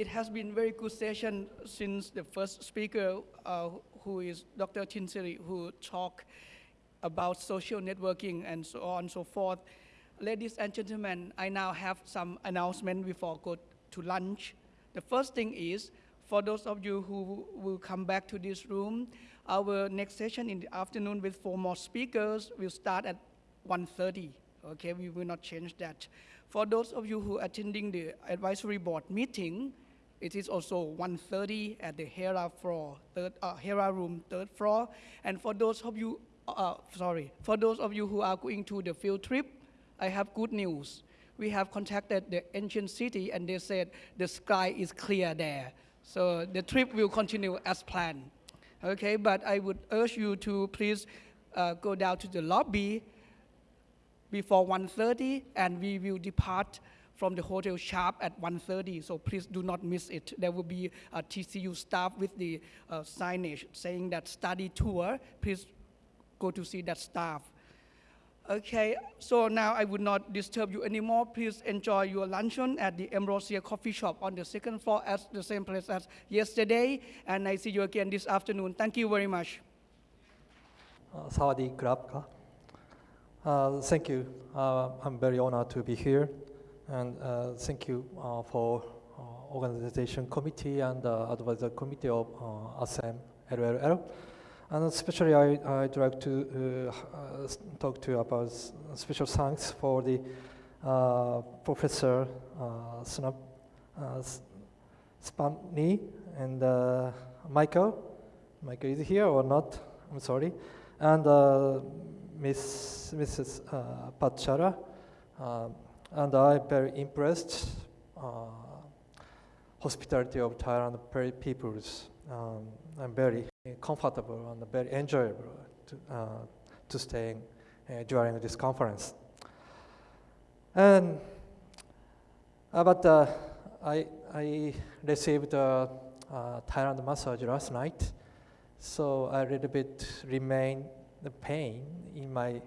it has been very good session since the first speaker, uh, who is Dr. Chinsiri, who talked about social networking and so on and so forth. Ladies and gentlemen, I now have some announcement before go to lunch. The first thing is, for those of you who will come back to this room, our next session in the afternoon with four more speakers will start at 1.30. Okay, we will not change that. For those of you who are attending the advisory board meeting, it is also 1.30 at the Hera floor, third, uh, Hera room, third floor. And for those of you, uh, sorry, for those of you who are going to the field trip, I have good news. We have contacted the ancient city and they said the sky is clear there. So the trip will continue as planned. Okay, but I would urge you to please uh, go down to the lobby before 1.30 and we will depart from the hotel sharp at 1.30, so please do not miss it. There will be a TCU staff with the uh, signage saying that study tour. Please go to see that staff. Okay, so now I would not disturb you anymore. Please enjoy your luncheon at the Ambrosia Coffee Shop on the second floor at the same place as yesterday. And I see you again this afternoon. Thank you very much. Uh, krab uh, Thank you. Uh, I'm very honored to be here. And uh, thank you uh, for uh, organization committee and advisory committee of uh, ASEM LLL. And especially I, I'd like to uh, talk to you about special thanks for the uh, Professor uh, Snap, uh, and uh, Michael. Michael is here or not? I'm sorry. And uh, Miss, Mrs. Uh, Pachara. Uh, and I'm very impressed uh, hospitality of Thailand peoples. Um, I'm very comfortable and very enjoyable to, uh, to staying uh, during this conference. And uh, but uh, I, I received a Thailand massage last night, so a little bit remain the pain in my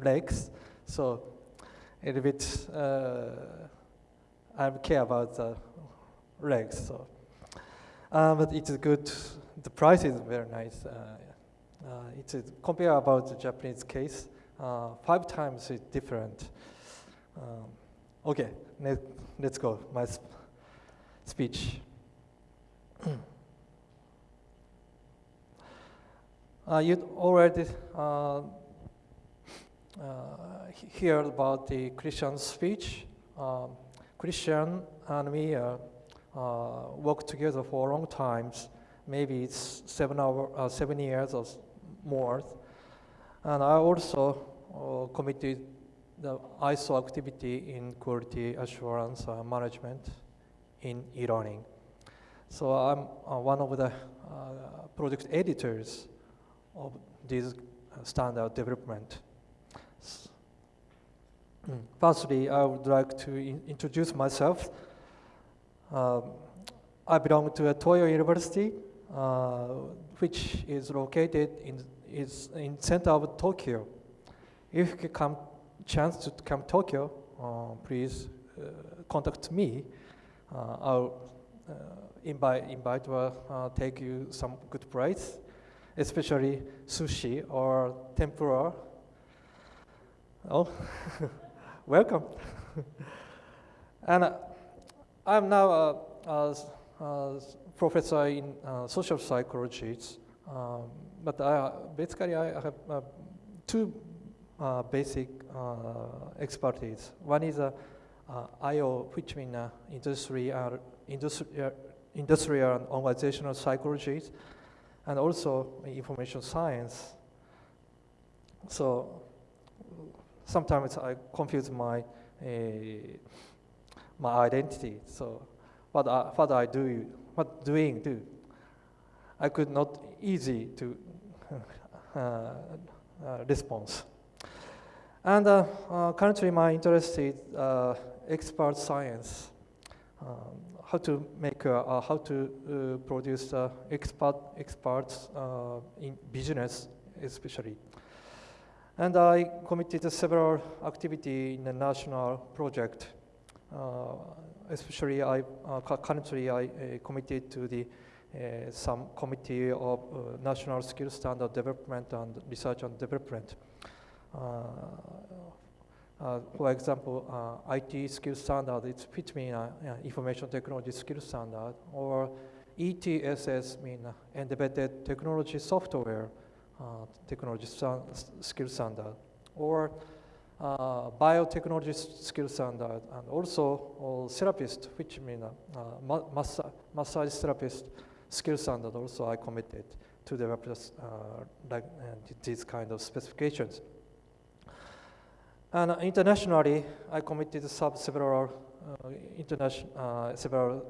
legs. So a little bit, I care about the legs. So, uh, but it's good. The price is very nice. Uh, uh it's compare about the Japanese case. Five times it's different. Um, okay, let, let's go. My sp speech. Uh, you already uh, hear about the Christian speech. Um, Christian and me uh, uh, worked together for a long time. Maybe it's seven, hour, uh, seven years or more. And I also uh, committed the ISO activity in quality assurance uh, management in e-learning. So I'm one of the project editors of this standard development. Mm. Firstly, I would like to in introduce myself. Uh, I belong to a Toyo University, uh, which is located in is in center of Tokyo. If you come chance to come to Tokyo, uh, please uh, contact me. Uh, I'll uh, invite invite or take you some good price, especially sushi or tempura Oh, welcome. and uh, I'm now a, a, a professor in uh, social psychology, um, but I, basically I have uh, two uh, basic uh, expertise. One is uh, IO, which means industry, industrial, industrial and organizational psychology, and also information science. So sometimes I confuse my uh, my identity. So what I, what I do, what doing do, I could not easy to uh, uh, response. And uh, uh, currently my interest is uh, expert science, um, how to make, how to produce expert experts in business especially. And I committed several activities in the national project. Uh, especially I uh, currently I uh, committed to the some committee of national skill standard development and research and development. Uh, for example, uh, IT skill standard, it fits me uh, information technology skill standard, or ETSS mean embedded technology software technology sta- s- skill standard, or uh, biotechnology skill standard, and also uh, therapist, which mean uh, uh, massa- massage therapist skill standard. Also, I committed to develop this, uh, like uh, these kind of specifications. And uh, internationally, I committed to sub several uh, international uh, several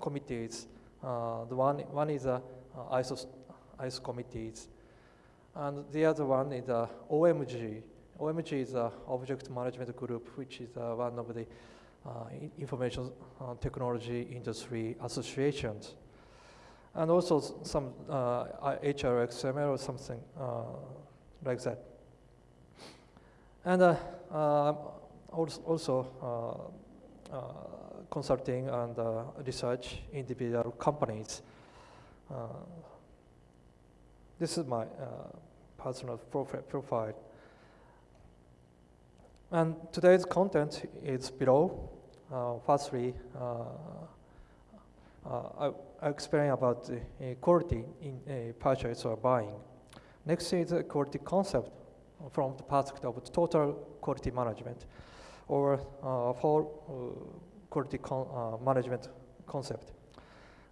committees. Uh, the one one is uh, uh, ISO ISO committees, and the other one is uh, OMG. OMG is a object management group, which is uh, one of the uh, information uh, technology industry associations, and also some uh, I- HRXML or something uh, like that. And uh, uh, also, uh, uh, consulting and uh, research individual companies. This is my uh, personal profile. And today's content is below. Uh, firstly, uh, I, I explain about the quality in purchase or buying. Next is a quality concept from the perspective of total quality management or uh, for uh, quality con- uh, management concept.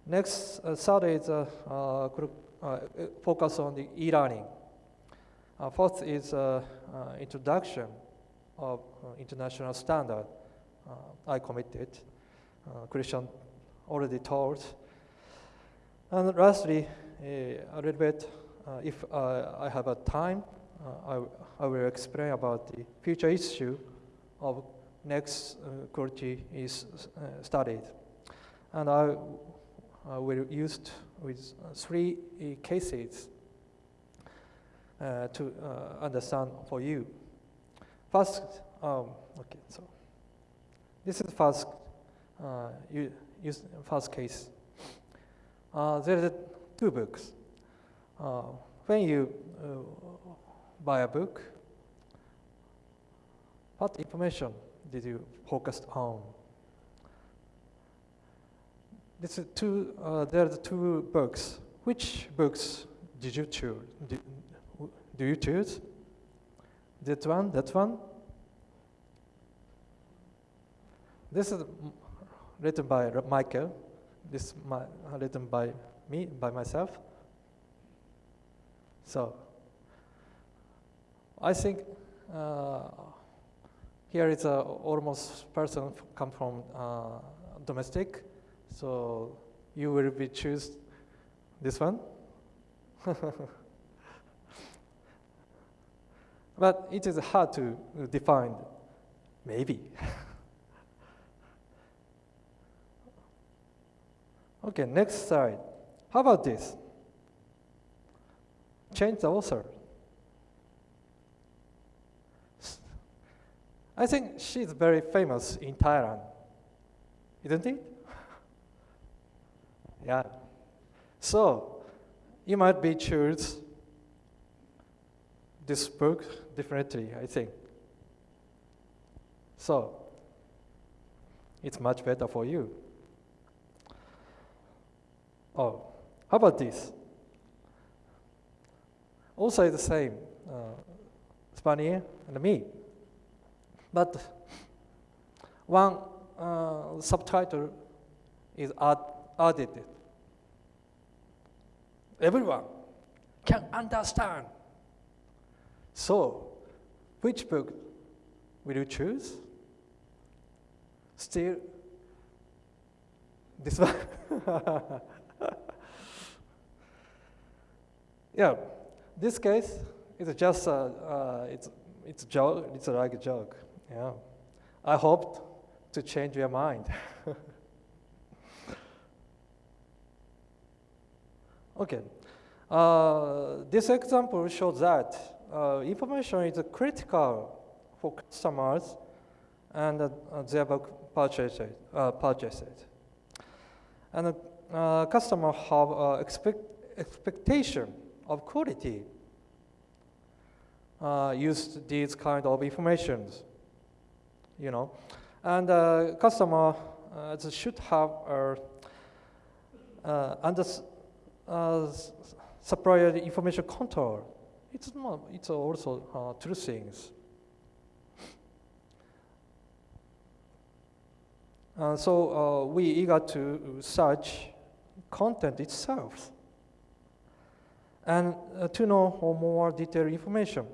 Next, uh, third is uh, focus on the e-learning. Uh, fourth is uh, uh, introduction of uh, international standard. Uh, I committed. Uh, Christian already told. And lastly, uh, a little bit, uh, if uh, I have a time, uh, I, I will explain about the future issue of next uh, quality is uh, studied. And I uh, will use with uh, three uh, cases uh, to understand for you. First, um, okay, so this is first, use first case. There are two books. When you buy a book, what information did you focus on? This is two. Uh, there are the two books. Which books did you choose? Do, do you choose? That one? That one? This is written by Michael. This is my, uh, written by me, by myself. So, I think uh, here is a almost person come from uh, domestic, so you will be choose this one. but it is hard to define, maybe. okay, next slide. How about this? Change the author. I think she's very famous in Thailand, isn't it? yeah. So you might be choose this book differently, I think. So it's much better for you. Oh, how about this? Also the same, uh, Spanier and me. But one uh, subtitle is add, added. Everyone can understand. So, which book will you choose? Still, this one. yeah, this case is just a, uh, it's it's joke. It's like a joke. Yeah, I hope to change your mind. okay, uh, this example shows that uh, information is critical for customers and uh, their bu- purchases. Uh, purchases. And uh, customer have uh, expect, expectation of quality. Use these kind of informations, you know, and uh, customer should have uh, uh, under uh, supplier information control. It's not. It's also uh, two things. Uh, so uh, we eager to search content itself and uh, to know more detailed information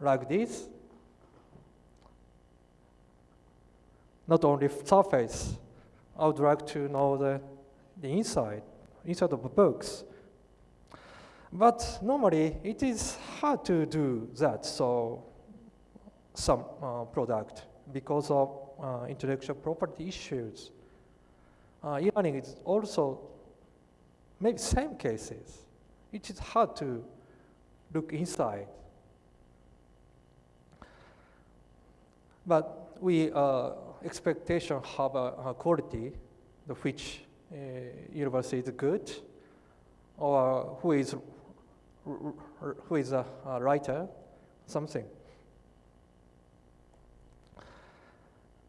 like this. Not only surface, I would like to know the, the inside, inside of books. But normally it is hard to do that, so some uh, product because of uh, intellectual property issues. Uh, e-learning is also maybe same cases. It is hard to look inside. But we uh, expectation have a, a quality the which uh, university is good or who is who is a, a writer something.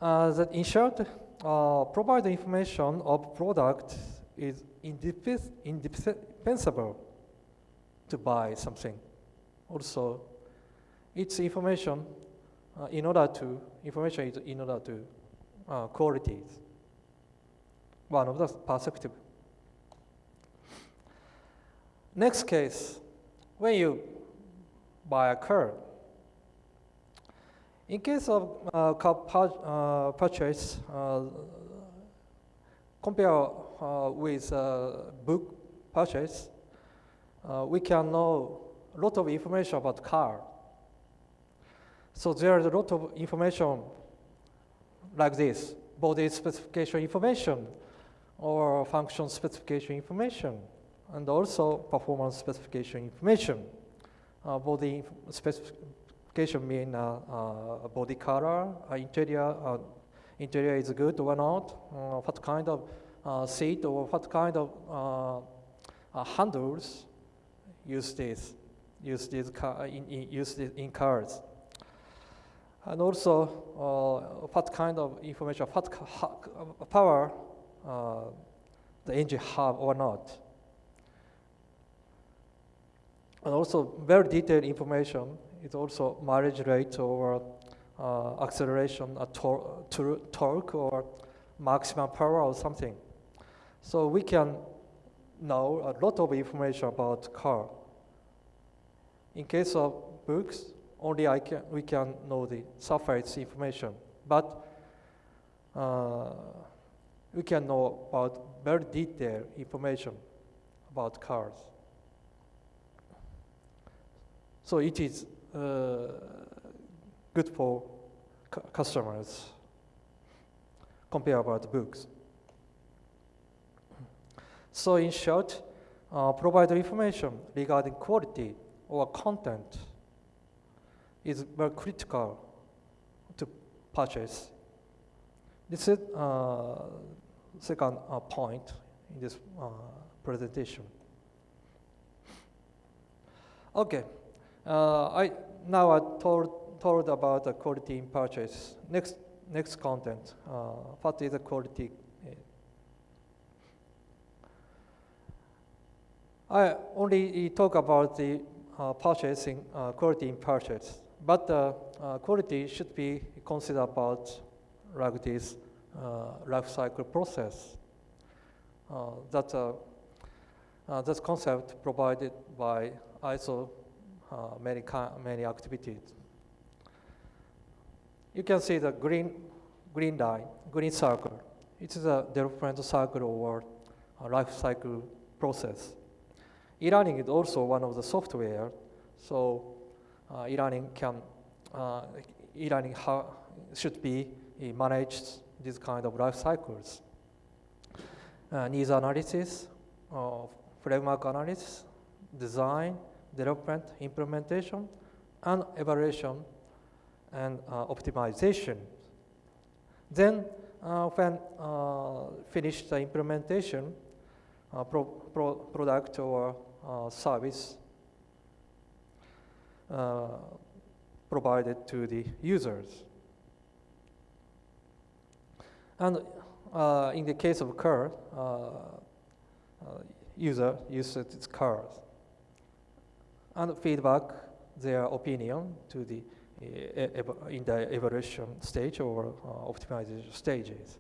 Uh, that in short, uh, provide information of product is indispensable to buy something. Also, it's information uh, in order to information is in order to uh, qualities. One of the perspective. Next case, when you buy a car, in case of uh, car uh, purchase, uh, compare uh, with uh, book purchase, uh, we can know a lot of information about car. So there is a lot of information like this, body specification information or function specification information, and also performance specification information. Uh, body specification mean uh, uh, body color, uh, interior, uh, interior is good or not, uh, what kind of seat or what kind of handles use this, use this in, in, use this in cars. And also, what kind of information, what power uh, the engine have or not. And also, very detailed information is also mileage rate or uh, acceleration, uh, tor- tor- torque or maximum power or something. So we can know a lot of information about car. In case of books, only I can, we can know the surface information, but uh, we can know about very detailed information about cars. So it is uh, good for cu- customers compare about books. So in short, uh, provide information regarding quality or content is very critical to purchase. This is uh, second uh, point in this uh, presentation. Okay, uh, I now I told told about the quality in purchase. Next next content. Uh, what is the quality? I only talk about the uh, purchasing quality in purchase, but uh, quality should be considered about like this life cycle process. Uh, that uh, uh, that concept provided by ISO uh, many many activities. You can see the green green line, green circle. It is a development cycle or a life cycle process. E-learning is also one of the software, so uh, e-learning can uh, e-learning should be uh, managed these kind of life cycles. Uh, needs analysis, uh, framework analysis, design, development, implementation, and evaluation and uh, optimization. Then, uh, when uh, finish the implementation, pro pro product or service provided to the users. And uh, in the case of car, uh, uh, user uses its cars and feedback their opinion to the uh, in the evaluation stage or optimization stages.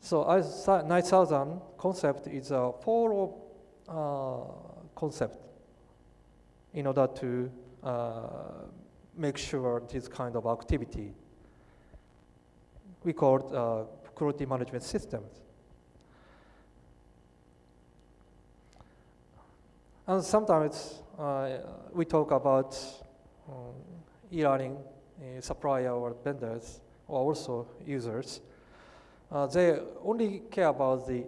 So as 9000 concept is a follow uh, concept in order to uh, make sure this kind of activity. We call it uh, quality management systems. And sometimes uh, we talk about um, e-learning uh, supplier or vendors or also users. Uh, they only care about the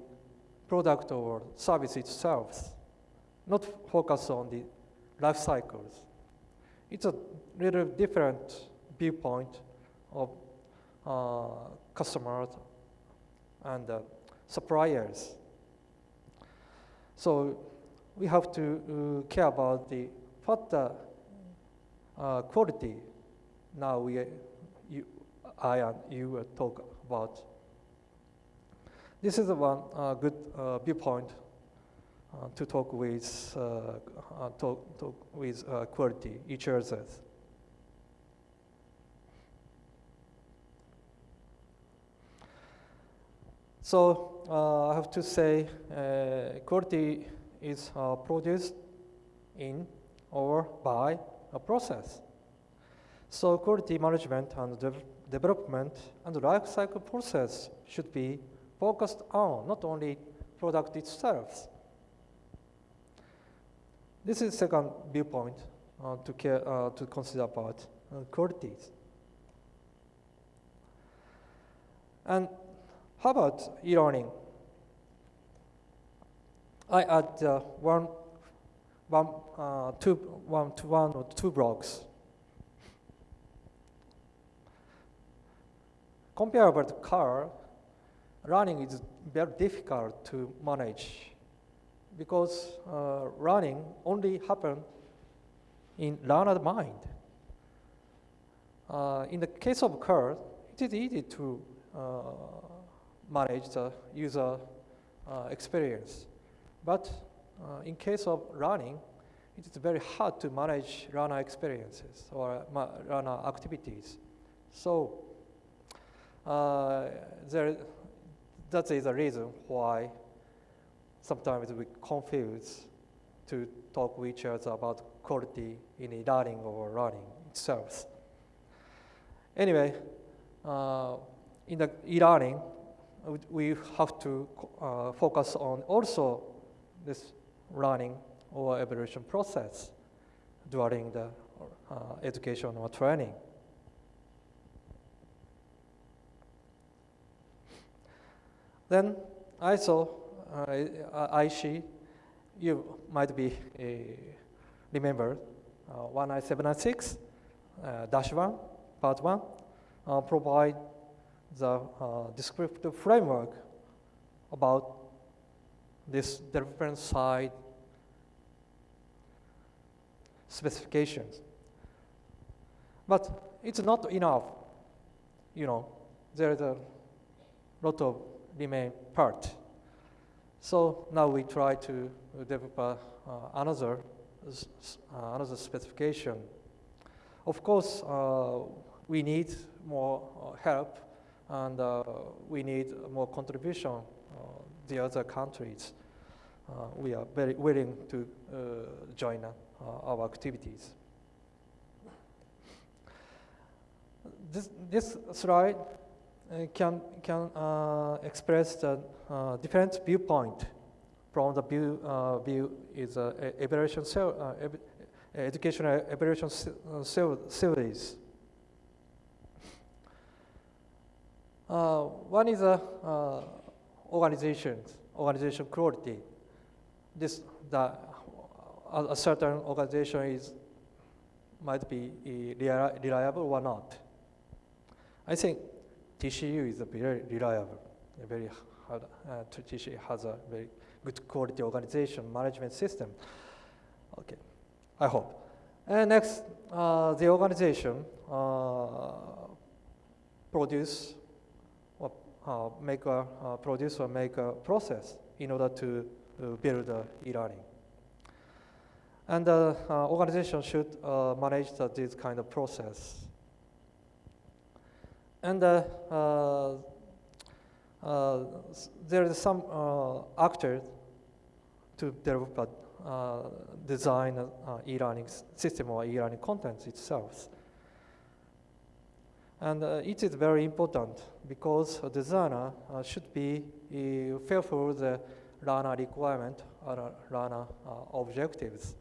product or service itself, not focus on the life cycles. It's a little different viewpoint of customers and uh, suppliers. So we have to uh, care about the what uh, quality. Now we, uh, you, I and you uh, talk about. This is one uh, good uh, viewpoint uh, to talk with uh, uh, talk, talk with uh, quality each other. So uh, I have to say, uh, quality is uh, produced in or by a process. So quality management and dev- development and the life cycle process should be focused on not only product itself. This is second viewpoint uh, to, care, uh, to consider about uh, qualities. And how about e-learning? I add uh, one, one, uh, two, one to one or two blocks. Comparable to car, running is very difficult to manage because uh, running only happen in learner mind. Uh, in the case of car, it is easy to uh, manage the user uh, experience. But uh, in case of running, it is very hard to manage runner experiences or runner activities. So uh, there, that is the reason why sometimes we confuse to talk with each other about quality in e-learning or learning itself. Anyway, uh, in the e-learning, we- have to uh, focus on also this learning or evaluation process during the uh, education or training. Then I ISO, uh, IEC, you might be uh, remember uh, 19796 uh, dash 1, part 1, uh, provide the uh, descriptive framework about this different side specifications. But it's not enough, you know, there's a lot of remain part. So now we try to develop uh, another, uh, another specification. Of course, uh, we need more uh, help and uh, we need more contribution uh, the other countries. Uh, we are very willing to join our activities. This, this slide can, can uh, express the uh, different viewpoint from the view, uh, view is e- evaluation cell, educational evaluation series. Uh, one is a uh, organization, organization quality. This the a, a certain organization is might be uh, reliable or not. I think TCU is a very reliable, a very hard, uh, TCU has a very good quality organization management system. Okay, I hope. And next, uh, the organization uh, produce uh, make a uh, produce or make a process in order to uh, build uh, e-learning. And the uh, organization should uh, manage the, this kind of process. And uh, uh, uh, there is some uh, actor to develop a uh, design uh, e-learning system or e-learning content itself. And uh, it is very important because a designer uh, should be uh, fulfill the learner requirement or uh, learner uh, objectives.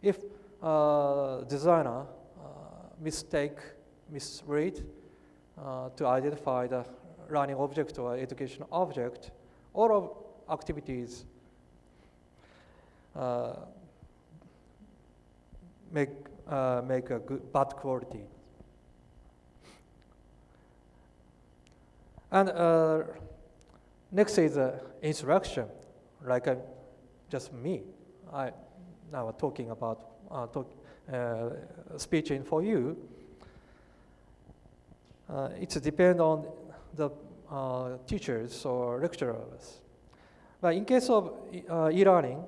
If uh, designer uh, mistake, misread uh, to identify the learning object or education object, all of activities uh, make uh, make a good bad quality. And uh, next is uh, instruction, like uh, just me. I now talking about uh, talk, uh, speaking for you. Uh, it depends on the uh, teachers or lecturers. But in case of e-learning,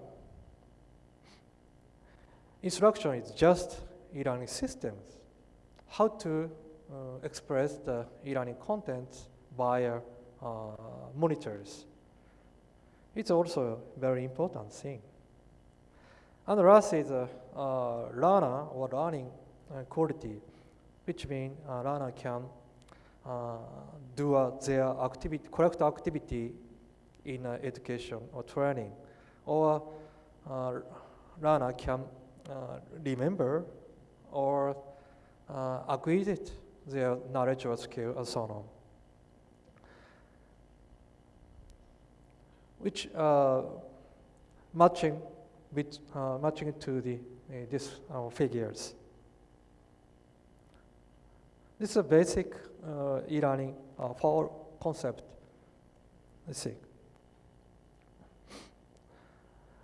instruction is just e-learning systems. How to express the e-learning content via uh, monitors. It's also a very important thing. And the last is uh, uh, learner or learning uh, quality, which means uh, learner can uh, do uh, their activity, correct activity in education or training, or learner can remember or acquire their knowledge or skill and so on. Which uh, matching with uh, matching to the uh, this uh, figures. This is a basic e-learning for concept. Let's see.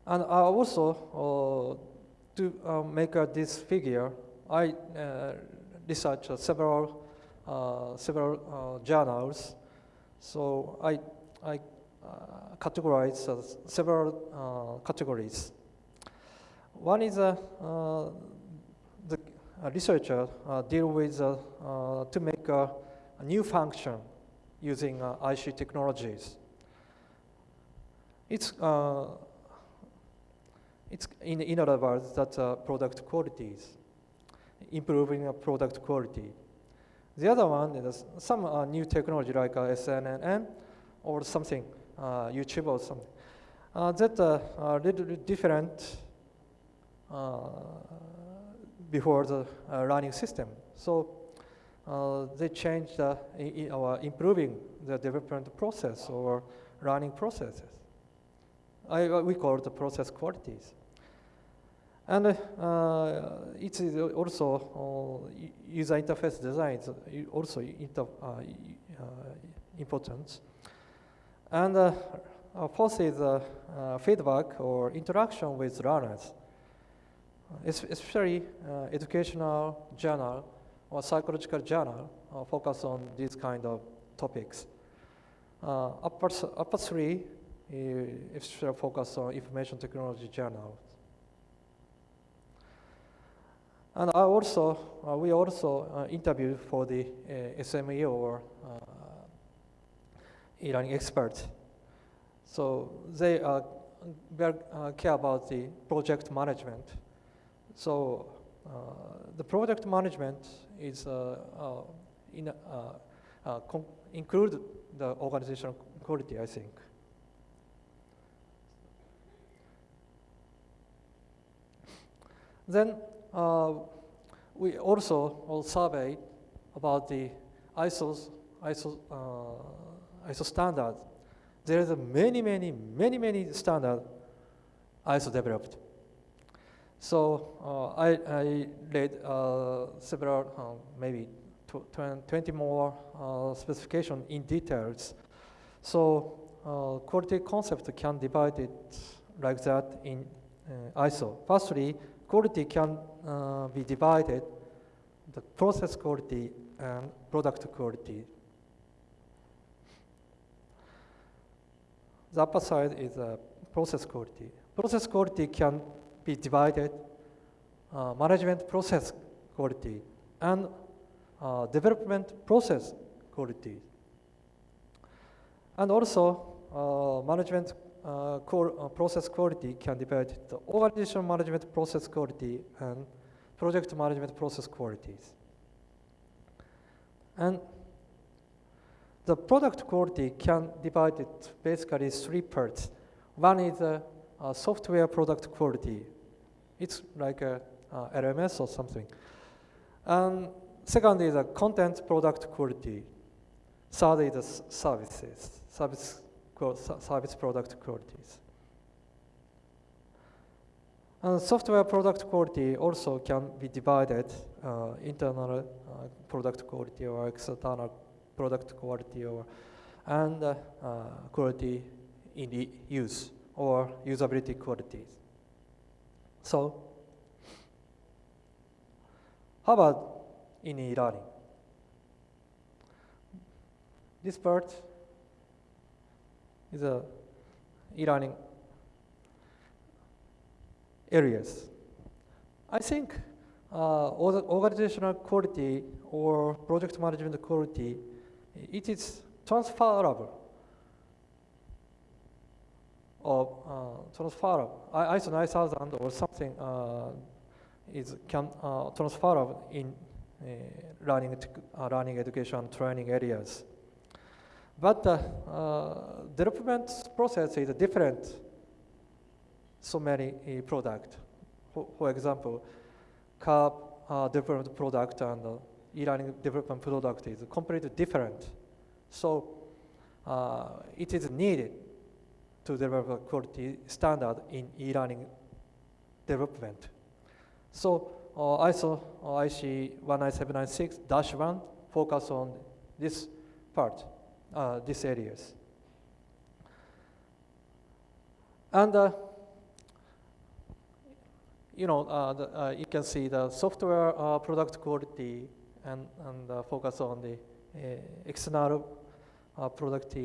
And I also uh, to uh, make uh, this figure, I researched several several journals. So I I uh, categorize uh, several uh, categories. One is uh, uh, the researcher deal with to make a, a new function using IC technologies. It's it's in, in other words that uh, product qualities, improving uh, product quality. The other one is some uh, new technology like uh, or something, YouTube or something. Uh, that uh, are little bit different uh, before the uh, learning system. So uh, they changed uh, or improving the development process or learning processes. I, uh, we call it the process qualities. And uh, it is also uh, user interface design is uh, also inter, uh, uh, important. And uh, is uh, uh, feedback or interaction with learners, es- especially uh, educational journal or psychological journal focus on these kind of topics. Uh, upper, upper three especially focus on information technology journals. And I also, uh, we also uh, interviewed for the uh, SME or e-learning experts. So they uh, uh, care about the project management. So uh, the project management is uh, uh, in, include the organizational quality, I think. Then we also will survey about the ISO's, ISO, ISO standard. There is many, many, many, many standard ISO developed. So uh, I, I read uh, several, uh, maybe tw- 20 more uh, specification in details. So uh, quality concept can divide it like that in uh, ISO. Firstly, quality can be divided the process quality and product quality. The upper side is uh, process quality. Process quality can be divided uh, management process quality and uh, development process quality. And also, uh, management uh, core, uh, process quality can divide the organization management process quality and project management process qualities. And the product quality can divide it basically three parts. One is uh, software product quality. It's like a, LMS or something. And second is a content product quality. Third is the services, service, service product qualities. And software product quality also can be divided uh, internal uh, product quality or external product quality or and uh, uh, quality in the use or usability qualities. So, how about in e-learning? This part is a e-learning areas. I think uh, organizational quality or project management quality, it is transferable or uh, transferable. I- ISO 9000 or something uh, is can uh, transferable in uh, learning, uh, learning education training areas. But the uh, development process is different so many uh, product. For, for example, car uh, development product and uh, e-learning development product is completely different. So uh, it is needed to develop a quality standard in e-learning development. So uh, ISO uh, IEC 19796-1 focus on this part, uh, these areas. And uh, you know, uh, the, uh, you can see the software uh, product quality and, and uh, focus on the uh, external uh, product,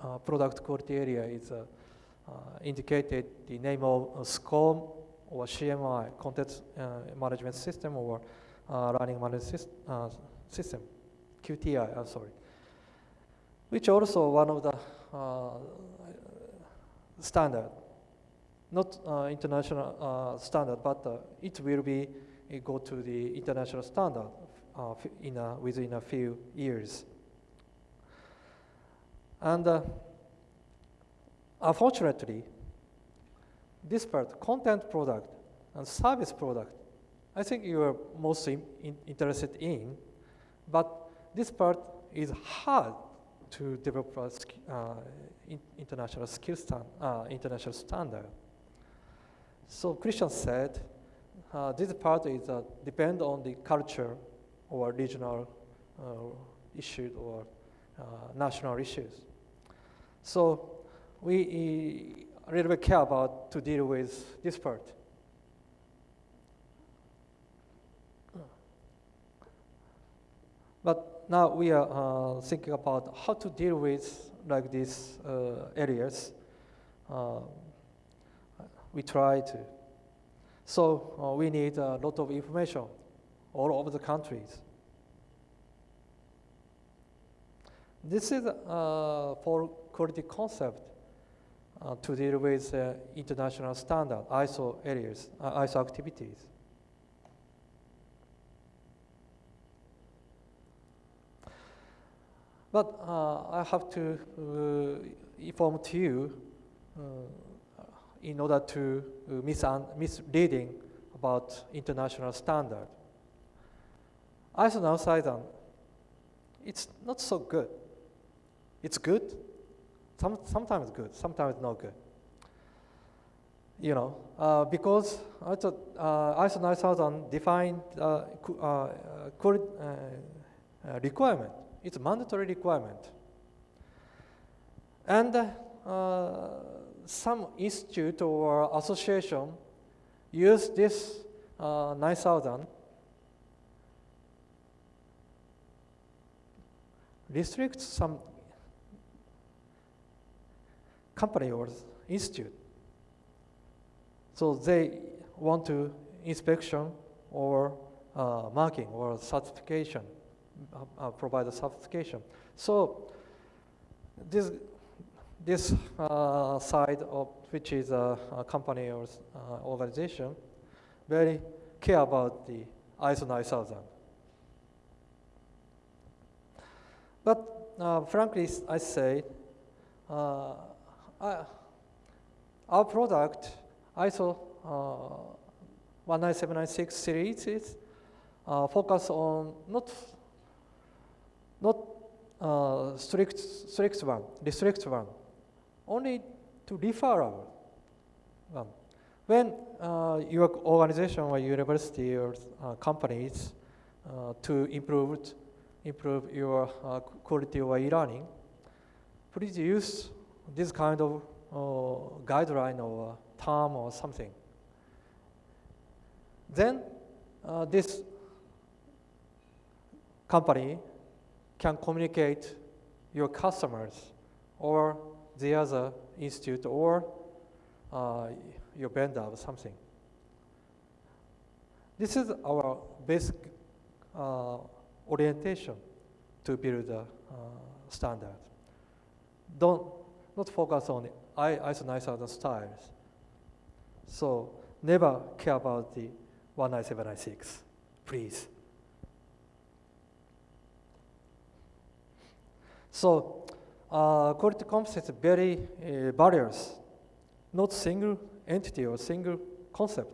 uh, product quality area. Is uh, uh, indicated the name of uh, SCORM or CMI, Content Management System or Learning Management syst- System, QTI, I'm sorry, which also one of the standard not international standard, but it will be go to the international standard uh, in a, within a few years. And uh, unfortunately, this part, content product and service product, I think you are most in, in- interested in, but this part is hard to develop a uh, in, international skill stand, uh, international standard. So Christian said, uh, this part is uh, depend on the culture or regional uh, issues or uh, national issues. So we uh, a little bit care about to deal with this part. But now we are uh, thinking about how to deal with like these uh, areas. Uh, we try to. So uh, we need a lot of information all over the countries. This is uh, for quality concept uh, to deal with uh, international standard ISO areas, uh, ISO activities. But uh, I have to uh, inform to you in order to misleading about international standard. ISO 9000, it's not so good. It's good, some, sometimes good, sometimes not good. You know, uh, because ISO, uh, ISO 9000 defined uh, uh, uh, uh, uh, requirement. It's a mandatory requirement. And some institute or association use this uh, 9000 restrict some company or institute. So they want to inspection or uh, marking or certification, uh, uh, provide a certification. So this this uh, side of which is a, a company or uh, organization very care about the ISO 9000. But uh, frankly, I say, uh, I, our product, ISO uh, 19796 series, is uh, focus on not not uh, strict strict one, the strict one, only to referral one. When uh, your organization or university or uh, companies uh, to improve improve your uh, quality of e-learning, please use this kind of uh, guideline or term or something. Then uh, this company can communicate your customers or the other institute or uh, your vendor or something. This is our basic uh, orientation to build a uh, standard. Don't not focus on ISO 9000 styles. So never care about the 19796, please. So uh, quality is very uh, various, not single entity or single concept.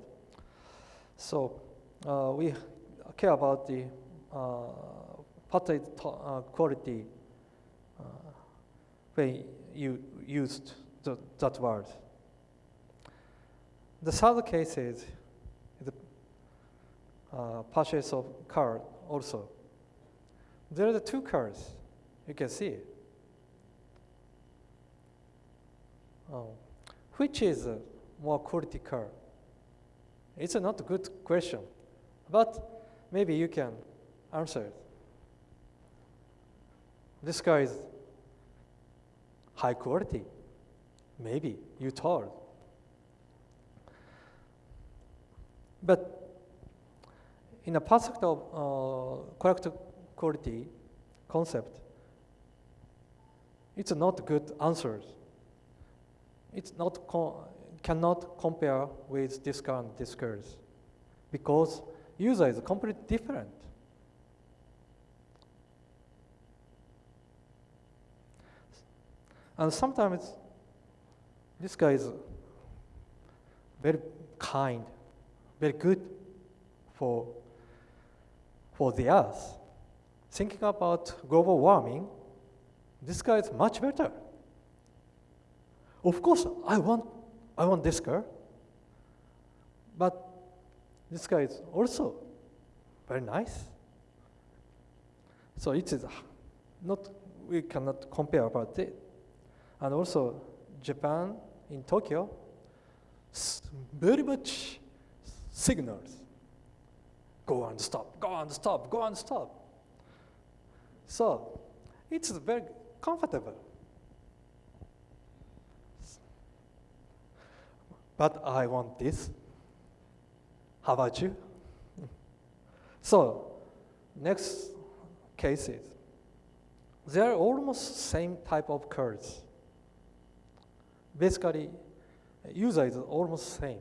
So uh, we care about the pattern uh, quality uh, when you used the, that word. The third case is the uh, purchase of car also. There are the two cars, you can see. Oh. Which is a more quality car? It's a not a good question, but maybe you can answer it. This guy is high quality. Maybe you told. But in a aspect of uh, correct quality concept, it's not good answers. It's not cannot compare with this and this cars because user is completely different. And sometimes this guy is very kind, very good for, for the earth. Thinking about global warming, this guy is much better. Of course, I want, I want this girl, but this guy is also very nice. So it is not, we cannot compare about it. And also, Japan in Tokyo, very much signals. Go and stop, go and stop, go and stop. So it's very comfortable. But I want this. How about you? So next cases. They are almost same type of curves basically user is almost same.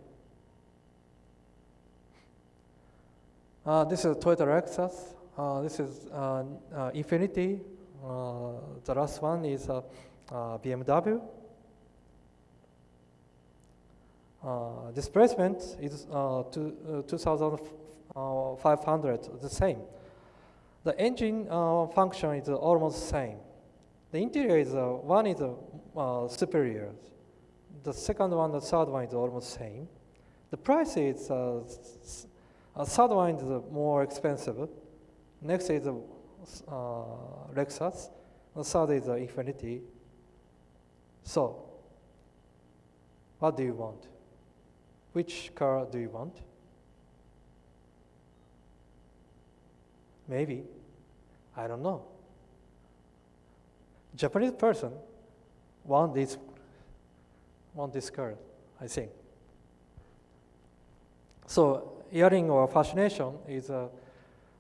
Uh, this is Toyota Lexus. Uh, this is uh, uh Infiniti. Uh, the last one is uh, BMW. displacement is to, 2,500, the same. The engine function is almost same. The interior is one is superior. The second one, the third one is almost same. The price is, uh, uh, third one is more expensive. Next is uh, Lexus. The third is uh, Infiniti. So, what do you want? Which car do you want? Maybe. I don't know. Japanese person want this want this car, I think. So earring or fascination is uh,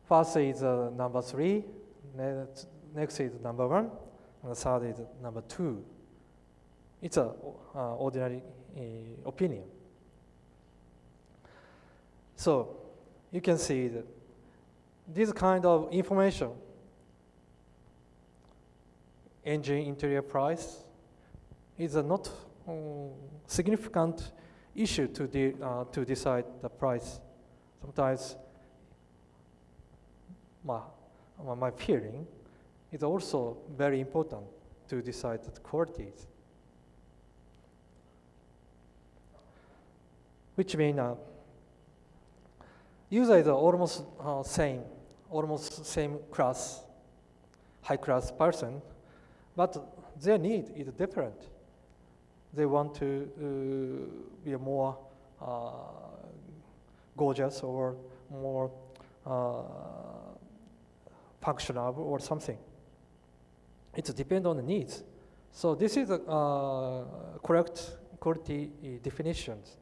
first is uh, number three, next, is number one, and the third is number two. It's an uh, ordinary uh, opinion. So you can see that this kind of information, engine interior price, is a not um, significant issue to, de uh, to decide the price. Sometimes my, my feeling is also very important to decide the qualities. Which means uh, user is almost uh, same, almost same class, high class person, but their need is different. They want to uh, be more uh, gorgeous or more uh, functional or something. It depends on the needs. So this is a uh, correct quality definitions.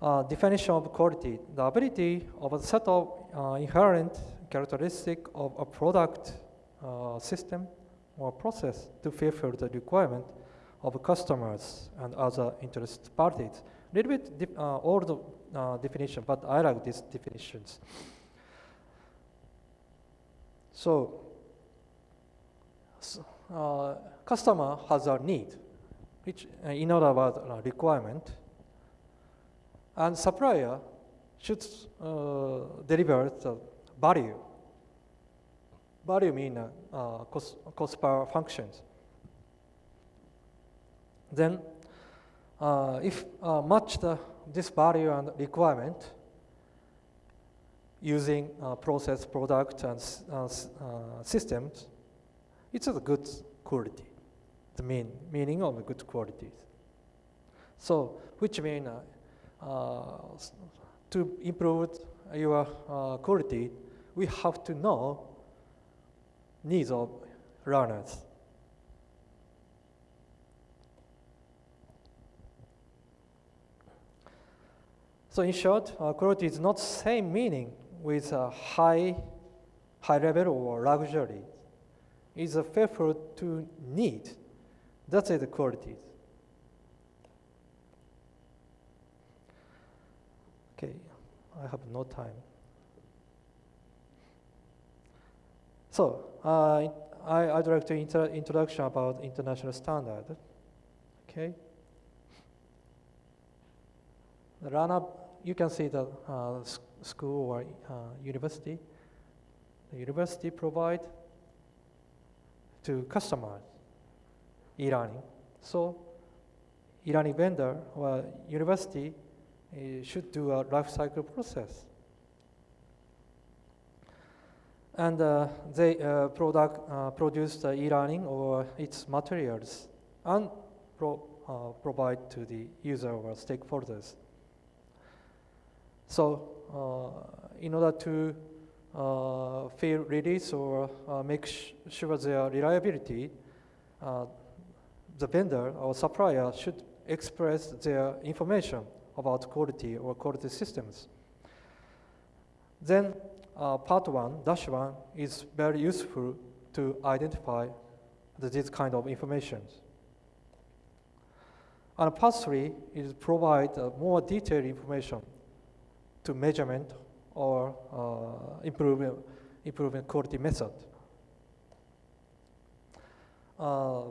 Uh, definition of quality, the ability of a set of uh, inherent characteristic of a product uh, system or process to fulfill the requirement of customers and other interested parties. A little bit uh, old uh, definition, but I like these definitions. So, uh, customer has a need, which uh, in other words, uh, requirement, and supplier should uh, deliver the value. Value mean uh, cost, cost per functions. Then, uh, if uh, match the, this value and requirement using uh, process, product, and systems, it's a good quality. The mean meaning of good qualities. So, which mean to improve your quality, we have to know needs of learners. So in short, uh, quality is not same meaning with high, high level or luxury. It's a faithful to need. That's the quality. Okay, I have no time. So, uh, I, I'd like to inter introduction about international standard. Okay. The run-up, you can see the uh, school or uh, university. The university provide to customers e-learning. So, e-learning vendor or university uh, should do a life cycle process. And uh, they uh, product, uh, produce e-learning or its materials and pro, provide to the user or stakeholders. So in order to uh, fail release or uh, make sure their reliability, uh, the vendor or supplier should express their information about quality or quality systems. Then uh, part one, dash one, is very useful to identify the, this kind of information. And part three is provide uh, more detailed information to measurement or uh, improvement, improvement quality method. Uh,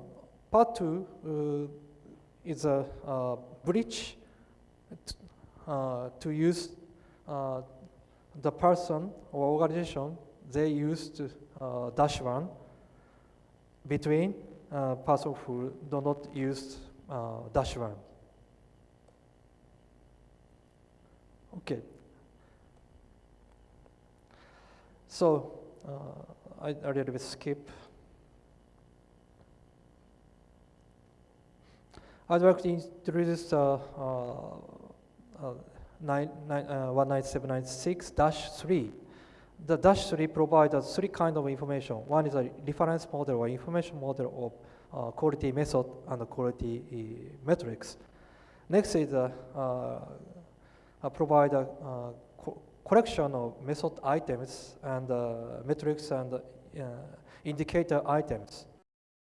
part two uh, is a uh, bridge uh, to use the person or organization they used uh, dash one between uh, person who do not use uh, dash one. Okay. So uh, I, I bit skip. I'd like to introduce uh, uh, uh, nine, nine, uh, 19796-3. The dash 3 provides three kind of information. One is a reference model or information model of uh, quality method and quality uh, metrics. Next is uh, uh, uh, provide a co- collection of method items and metrics and indicator items.